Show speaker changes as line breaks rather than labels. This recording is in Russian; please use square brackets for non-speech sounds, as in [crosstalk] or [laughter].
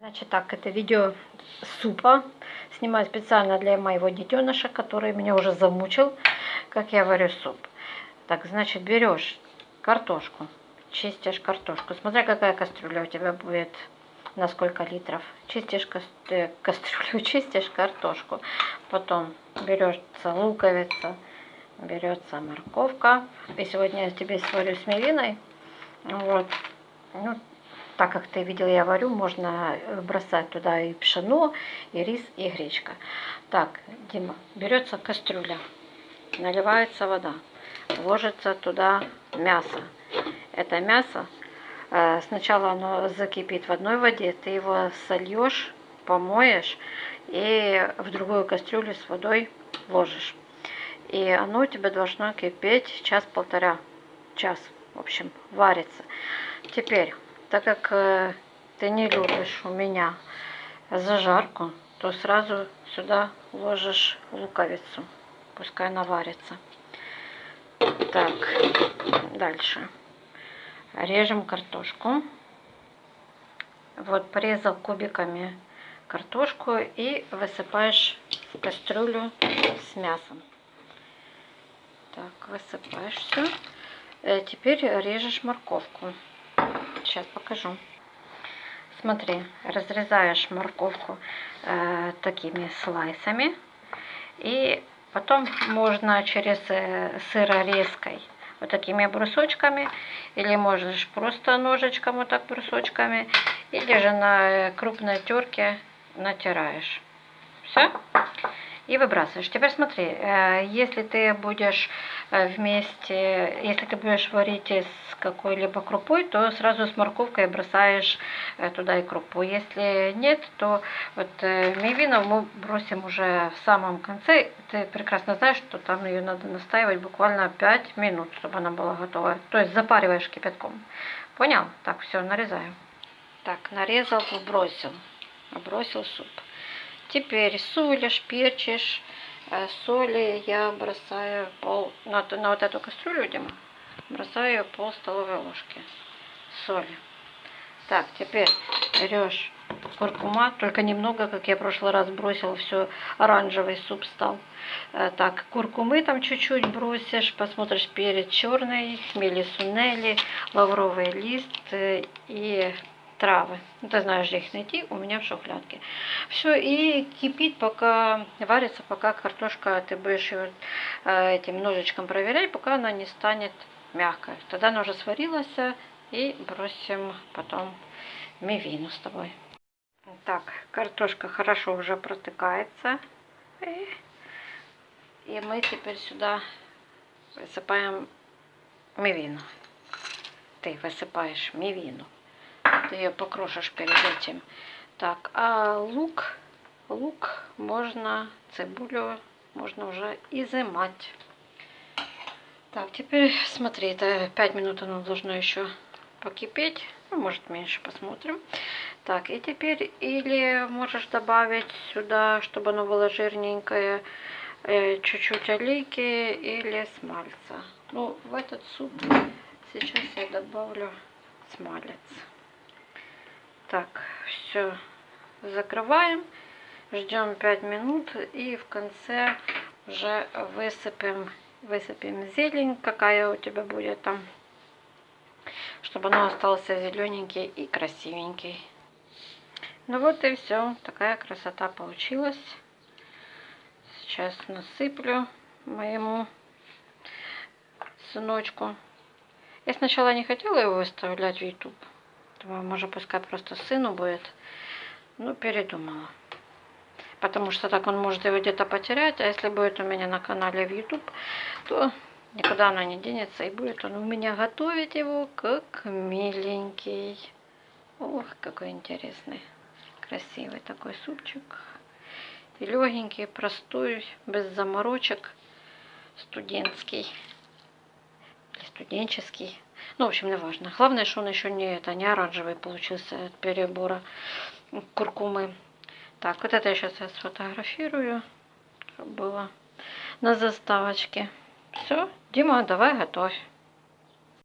Значит так, это видео супа. Снимаю специально для моего детеныша, который меня уже замучил, как я варю суп. Так, значит, берешь картошку, чистишь картошку. Смотри, какая кастрюля у тебя будет, на сколько литров. Чистишь э, кастрюлю, [laughs] чистишь картошку. Потом берется луковица, берется морковка. И сегодня я тебе сварю с мивиной. Вот. Ну, так как ты видел, я варю, можно э, бросать туда и пшено, и рис, и гречка. Так, Дима, берется кастрюля, наливается вода, ложится туда мясо. Это мясо, э, сначала оно закипит в одной воде, ты его сольешь, помоешь и в другую кастрюлю с водой ложишь. И оно у тебя должно кипеть час-полтора, час, в общем, варится. Теперь так как э, ты не любишь у меня зажарку, то сразу сюда ложишь луковицу. Пускай она варится. Так, дальше. Режем картошку. Вот порезал кубиками картошку и высыпаешь в кастрюлю с мясом. Так, высыпаешь все. Э, теперь режешь морковку. Сейчас покажу. Смотри, разрезаешь морковку э, такими слайсами. И потом можно через э, сырорезкой вот такими брусочками. Или можешь просто ножичком вот так брусочками. Или же на э, крупной терке натираешь. Все и выбрасываешь. Теперь смотри, э, если ты будешь э, вместе, если ты будешь варить с какой-либо крупой, то сразу с морковкой бросаешь э, туда и крупу. Если нет, то вот мивину мы бросим уже в самом конце. Ты прекрасно знаешь, что там ее надо настаивать буквально 5 минут, чтобы она была готова. То есть запариваешь кипятком. Понял? Так, все, нарезаем. Так, нарезал, бросил. Бросил суп. Теперь солишь, перчишь. Э, соли я бросаю пол, на, на вот эту кастрюлю, Дима, бросаю пол столовой ложки соли. Так, теперь берешь куркума, только немного, как я в прошлый раз бросила, все оранжевый суп стал. Э, так, куркумы там чуть-чуть бросишь, посмотришь перец черный, хмели сунели, лавровый лист э, и травы. Ну, ты знаешь, где их найти, у меня в шухлядке. Все, и кипит, пока варится, пока картошка, ты будешь ее э, этим ножичком проверять, пока она не станет мягкой. Тогда она уже сварилась, и бросим потом мивину с тобой. Так, картошка хорошо уже протыкается. И мы теперь сюда высыпаем мивину. Ты высыпаешь мивину ты ее покрошишь перед этим. Так, а лук, лук можно, цибулю можно уже изымать. Так, теперь смотри, это 5 минут оно должно еще покипеть. Ну, может меньше, посмотрим. Так, и теперь или можешь добавить сюда, чтобы оно было жирненькое, э, чуть-чуть олейки или смальца. Ну, в этот суп сейчас я добавлю смалец. Так, все закрываем, ждем 5 минут и в конце уже высыпем, высыпем зелень, какая у тебя будет там, чтобы оно остался зелененький и красивенький. Ну вот и все, такая красота получилась. Сейчас насыплю моему сыночку. Я сначала не хотела его выставлять в YouTube. Думаю, может, пускай просто сыну будет. Ну, передумала. Потому что так он может его где-то потерять. А если будет у меня на канале в YouTube, то никуда оно не денется. И будет он у меня готовить его как миленький. Ох, какой интересный. Красивый такой супчик. И легенький, простой, без заморочек. Студентский. Или студенческий. Ну, в общем, не важно. Главное, что он еще не, это, не оранжевый получился от перебора куркумы. Так, вот это я сейчас сфотографирую, чтобы было на заставочке. Все, Дима, давай готовь.